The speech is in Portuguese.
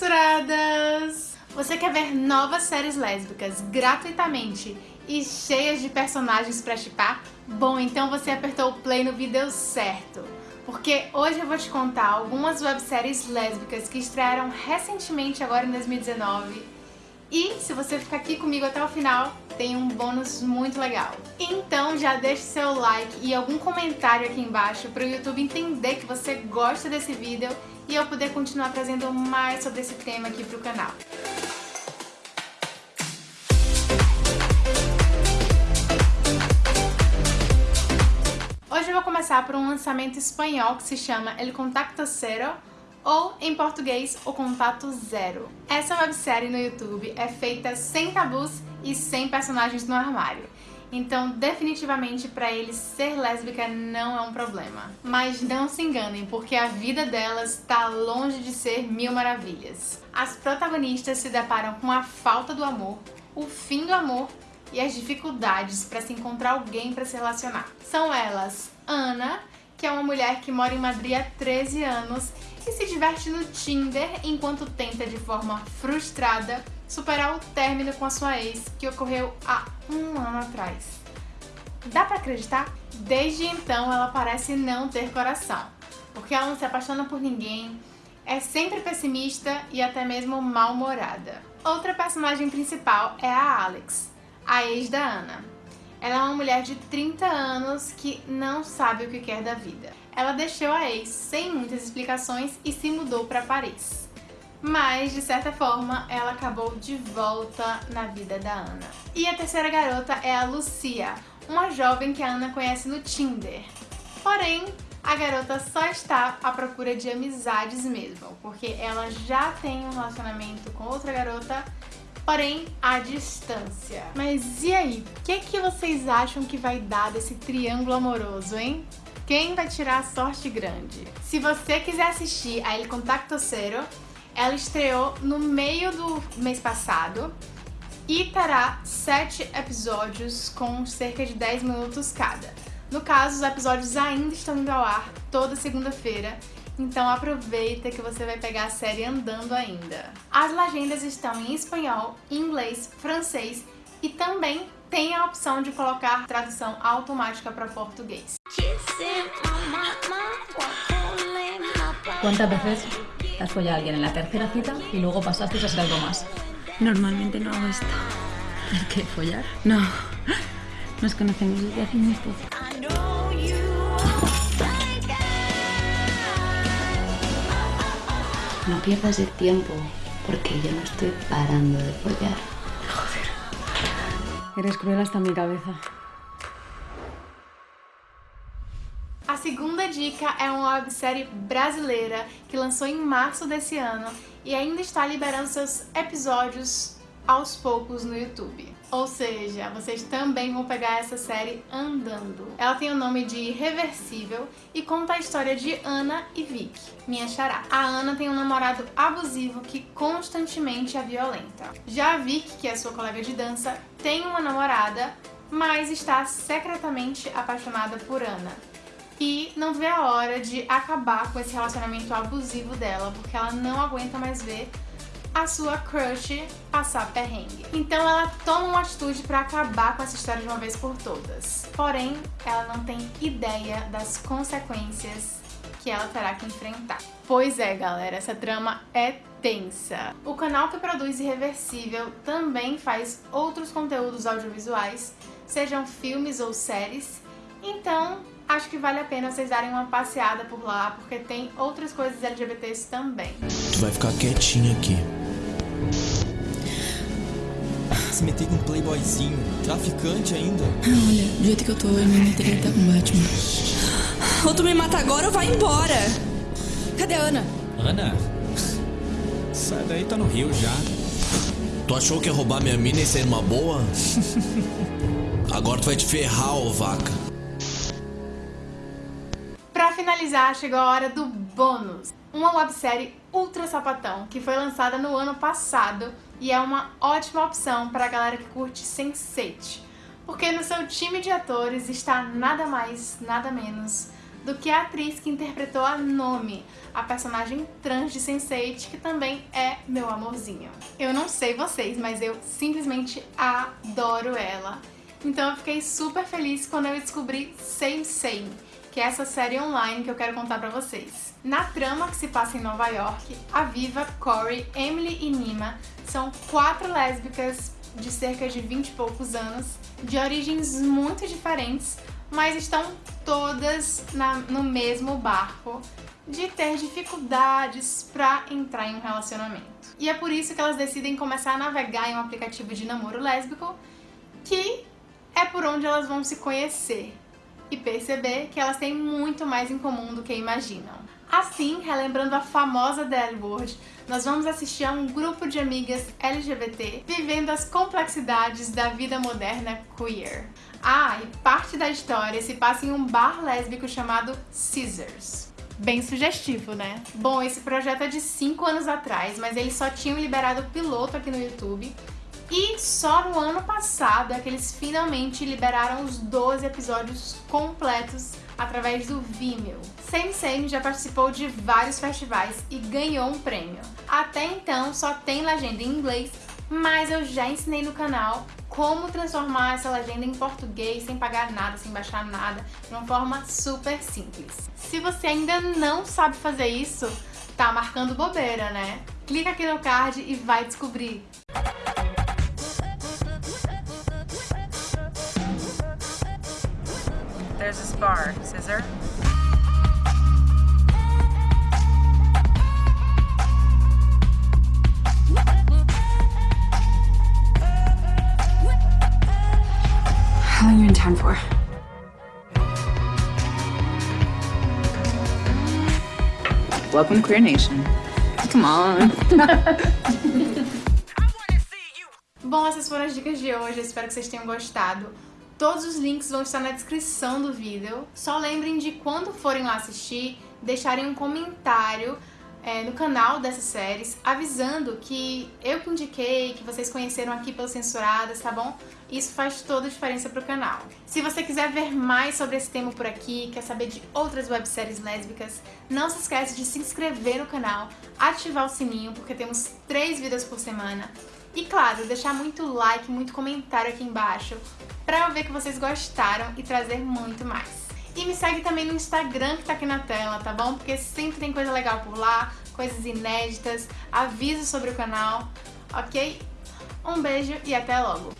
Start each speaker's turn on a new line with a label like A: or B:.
A: censuradas! Você quer ver novas séries lésbicas gratuitamente e cheias de personagens pra chipar? Bom, então você apertou o play no vídeo certo, porque hoje eu vou te contar algumas webséries lésbicas que estrearam recentemente agora em 2019 e se você ficar aqui comigo até o final, tem um bônus muito legal. Então já deixe seu like e algum comentário aqui embaixo para o YouTube entender que você gosta desse vídeo e eu poder continuar trazendo mais sobre esse tema aqui para o canal. Hoje eu vou começar por um lançamento espanhol que se chama El Contacto Zero, ou, em português, O Contato Zero. Essa websérie no YouTube é feita sem tabus e sem personagens no armário. Então, definitivamente, para eles, ser lésbica não é um problema. Mas não se enganem, porque a vida delas está longe de ser mil maravilhas. As protagonistas se deparam com a falta do amor, o fim do amor e as dificuldades para se encontrar alguém para se relacionar. São elas Ana, que é uma mulher que mora em Madrid há 13 anos e se diverte no Tinder enquanto tenta de forma frustrada superar o término com a sua ex que ocorreu há um ano atrás. Dá pra acreditar? Desde então ela parece não ter coração, porque ela não se apaixona por ninguém, é sempre pessimista e até mesmo mal-humorada. Outra personagem principal é a Alex, a ex da Ana. Ela é uma mulher de 30 anos que não sabe o que quer da vida. Ela deixou a ex sem muitas explicações e se mudou para Paris. Mas, de certa forma, ela acabou de volta na vida da Ana. E a terceira garota é a Lucia, uma jovem que a Ana conhece no Tinder. Porém, a garota só está à procura de amizades mesmo, porque ela já tem um relacionamento com outra garota porém à distância. Mas e aí, o que, que vocês acham que vai dar desse triângulo amoroso, hein? Quem vai tirar a sorte grande? Se você quiser assistir a El Contacto Zero, ela estreou no meio do mês passado e terá sete episódios com cerca de 10 minutos cada. No caso, os episódios ainda estão indo ao ar toda segunda-feira então aproveita que você vai pegar a série andando ainda. As legendas estão em espanhol, inglês, francês e também tem a opção de colocar tradução automática para português.
B: ¿Cuántas veces has follado a alguien en la tercera cita y luego pasaste a hacer algo más?
C: Normalmente no hago esto.
B: ¿El qué? ¿Follar?
C: No. Nos conocemos desde hace muy poco.
D: No pierdas el tiempo, porque yo no estoy parando de follar.
C: Eres cruel hasta mi cabeza.
A: Segunda dica é uma websérie brasileira que lançou em março desse ano e ainda está liberando seus episódios aos poucos no YouTube. Ou seja, vocês também vão pegar essa série andando. Ela tem o nome de Irreversível e conta a história de Ana e Vic, minha xará. A Ana tem um namorado abusivo que constantemente a violenta. Já a Vic, que é sua colega de dança, tem uma namorada, mas está secretamente apaixonada por Ana e não vê a hora de acabar com esse relacionamento abusivo dela, porque ela não aguenta mais ver a sua crush passar perrengue. Então ela toma uma atitude para acabar com essa história de uma vez por todas. Porém, ela não tem ideia das consequências que ela terá que enfrentar. Pois é, galera, essa trama é tensa. O canal que produz Irreversível também faz outros conteúdos audiovisuais, sejam filmes ou séries, então acho que vale a pena vocês darem uma passeada por lá, porque tem outras coisas LGBTs também.
E: Tu vai ficar quietinha aqui. Se meter com um playboyzinho, traficante ainda.
C: Olha, do jeito que eu tô, eu me meteria até com Batman. Ou tu me mata agora ou vai embora. Cadê a Ana?
E: Ana? Sai daí, tá no Rio já.
F: Tu achou que ia roubar minha mina e ser uma boa? Agora tu vai te ferrar, ô vaca.
A: Finalizar, chegou a hora do bônus. Uma websérie ultra sapatão que foi lançada no ano passado e é uma ótima opção para a galera que curte Sense8, porque no seu time de atores está nada mais, nada menos do que a atriz que interpretou a Nomi, a personagem trans de Sense8, que também é meu amorzinho. Eu não sei vocês, mas eu simplesmente adoro ela. Então eu fiquei super feliz quando eu descobri Same, que é essa série online que eu quero contar pra vocês. Na trama que se passa em Nova York, a Viva, Corey, Emily e Nima são quatro lésbicas de cerca de 20 e poucos anos, de origens muito diferentes, mas estão todas na, no mesmo barco de ter dificuldades para entrar em um relacionamento. E é por isso que elas decidem começar a navegar em um aplicativo de namoro lésbico que é por onde elas vão se conhecer e perceber que elas têm muito mais em comum do que imaginam. Assim, relembrando a famosa The L-Word, nós vamos assistir a um grupo de amigas LGBT vivendo as complexidades da vida moderna queer. Ah, e parte da história se passa em um bar lésbico chamado Scissors. Bem sugestivo, né? Bom, esse projeto é de 5 anos atrás, mas eles só tinham liberado o piloto aqui no YouTube e só no ano passado é que eles finalmente liberaram os 12 episódios completos através do Vimeo. Same já participou de vários festivais e ganhou um prêmio. Até então só tem legenda em inglês, mas eu já ensinei no canal como transformar essa legenda em português sem pagar nada, sem baixar nada, de uma forma super simples. Se você ainda não sabe fazer isso, tá marcando bobeira, né? Clica aqui no card e vai descobrir.
G: There's a spar. Scissor.
C: How long are you in town for?
G: Welcome to Queer Nation. Come on.
A: Bom, essas foram as dicas de hoje, espero que vocês tenham gostado. Todos os links vão estar na descrição do vídeo. Só lembrem de quando forem lá assistir, deixarem um comentário é, no canal dessas séries, avisando que eu que indiquei, que vocês conheceram aqui pelos Censuradas, tá bom? Isso faz toda a diferença pro canal. Se você quiser ver mais sobre esse tema por aqui, quer saber de outras webséries lésbicas, não se esquece de se inscrever no canal, ativar o sininho, porque temos três vídeos por semana. E claro, deixar muito like, muito comentário aqui embaixo, pra eu ver que vocês gostaram e trazer muito mais. E me segue também no Instagram que tá aqui na tela, tá bom? Porque sempre tem coisa legal por lá, coisas inéditas, avisos sobre o canal, ok? Um beijo e até logo!